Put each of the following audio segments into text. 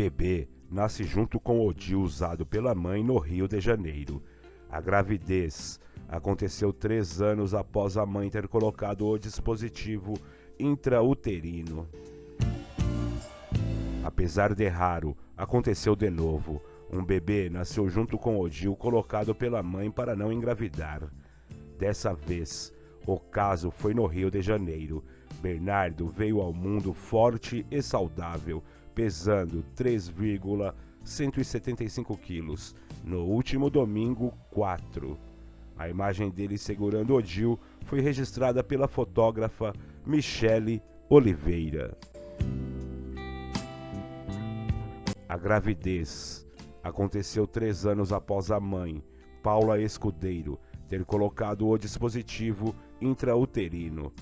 bebê nasce junto com o DIU usado pela mãe no Rio de Janeiro. A gravidez aconteceu três anos após a mãe ter colocado o dispositivo intrauterino. Apesar de raro, aconteceu de novo. Um bebê nasceu junto com o DIU colocado pela mãe para não engravidar. Dessa vez, o caso foi no Rio de Janeiro. Bernardo veio ao mundo forte e saudável, pesando 3,175 quilos. No último domingo, 4. A imagem dele segurando o Dil foi registrada pela fotógrafa Michele Oliveira. A gravidez aconteceu três anos após a mãe, Paula Escudeiro, ter colocado o dispositivo intrauterino.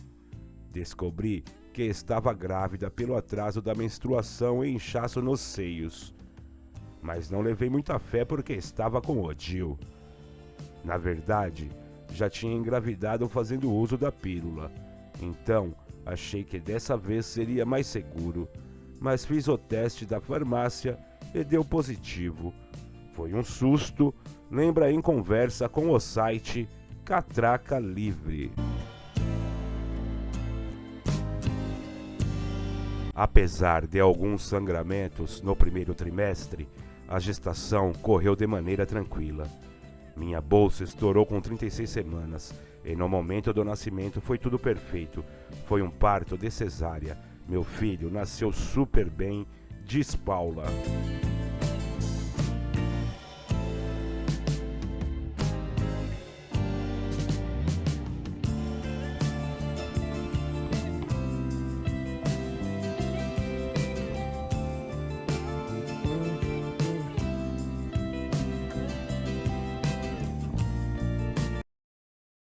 Descobri que estava grávida pelo atraso da menstruação e inchaço nos seios. Mas não levei muita fé porque estava com Odil. Na verdade, já tinha engravidado fazendo uso da pílula. Então, achei que dessa vez seria mais seguro. Mas fiz o teste da farmácia e deu positivo. Foi um susto, lembra em conversa com o site Catraca Livre. Apesar de alguns sangramentos no primeiro trimestre, a gestação correu de maneira tranquila. Minha bolsa estourou com 36 semanas e no momento do nascimento foi tudo perfeito. Foi um parto de cesárea. Meu filho nasceu super bem, diz Paula.